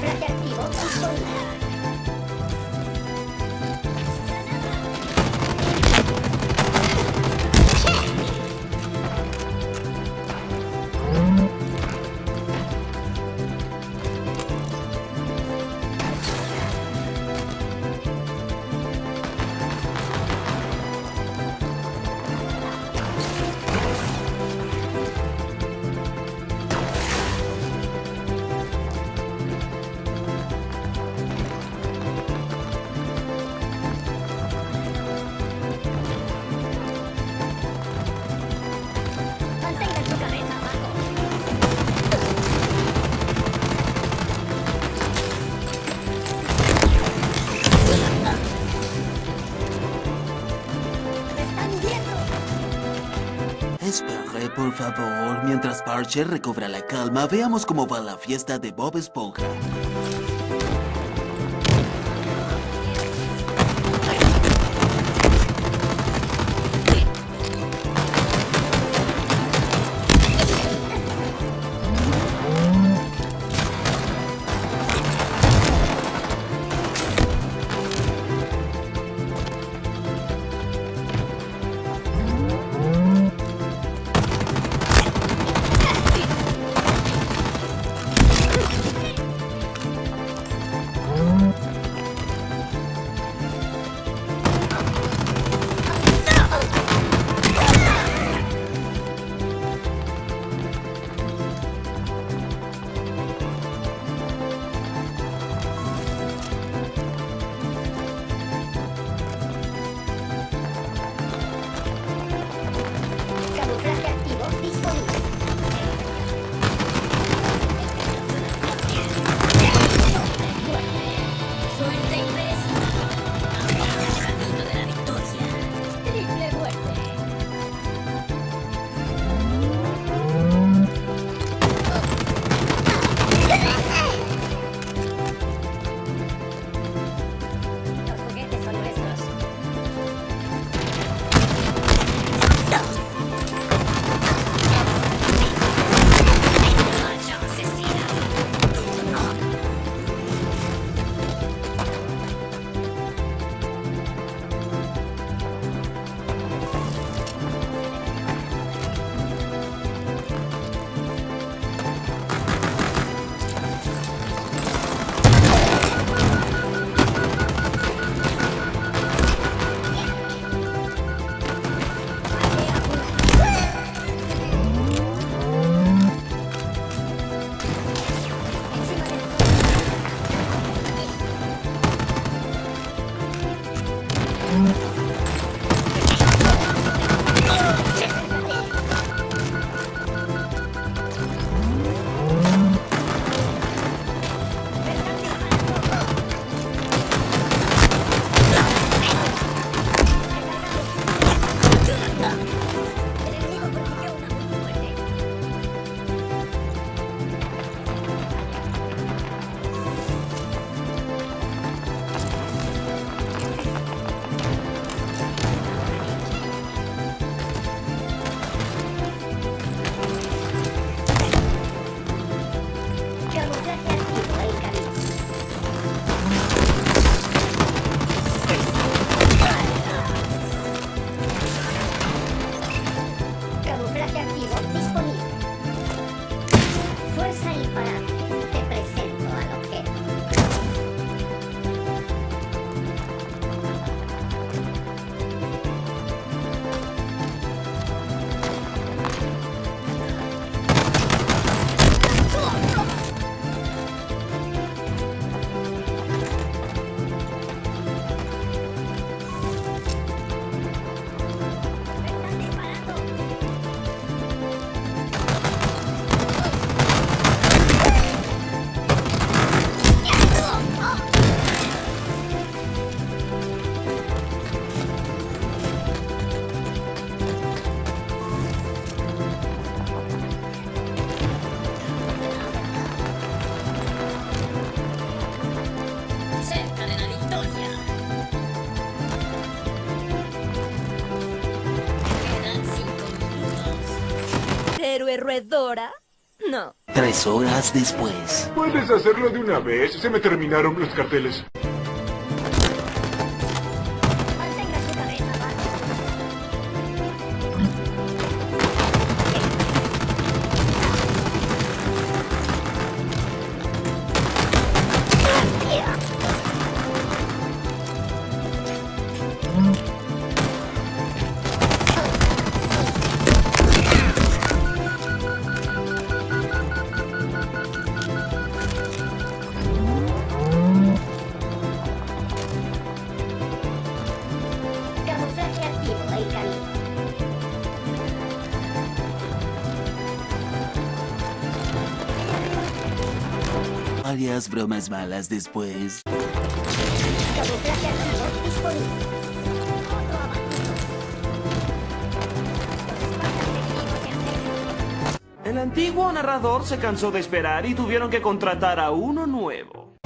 Gracias, tío. Esponja, por favor. Mientras Parcher recobra la calma, veamos cómo va la fiesta de Bob Esponja. roedora? No. Tres horas después. ¿Puedes hacerlo de una vez? Se me terminaron los carteles. más bromas malas después. El antiguo narrador se cansó de esperar y tuvieron que contratar a uno nuevo.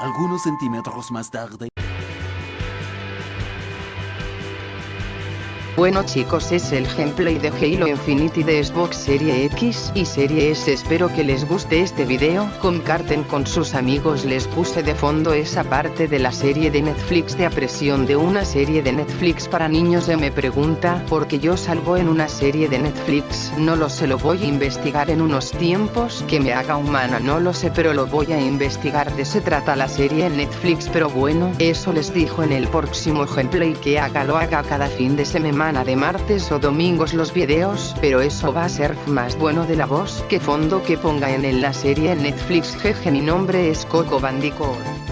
Algunos centímetros más tarde... Bueno chicos es el gameplay de Halo Infinity de Xbox Serie X y Serie S. Espero que les guste este video, comparten con sus amigos. Les puse de fondo esa parte de la serie de Netflix de apresión de una serie de Netflix para niños. Me pregunta porque yo salgo en una serie de Netflix no lo sé lo voy a investigar en unos tiempos. Que me haga humana no lo sé pero lo voy a investigar. De se trata la serie en Netflix pero bueno eso les dijo en el próximo gameplay. Que haga lo haga cada fin de de martes o domingos los videos, pero eso va a ser más bueno de la voz que fondo que ponga en el la serie en Netflix jeje mi nombre es Coco Bandicoot.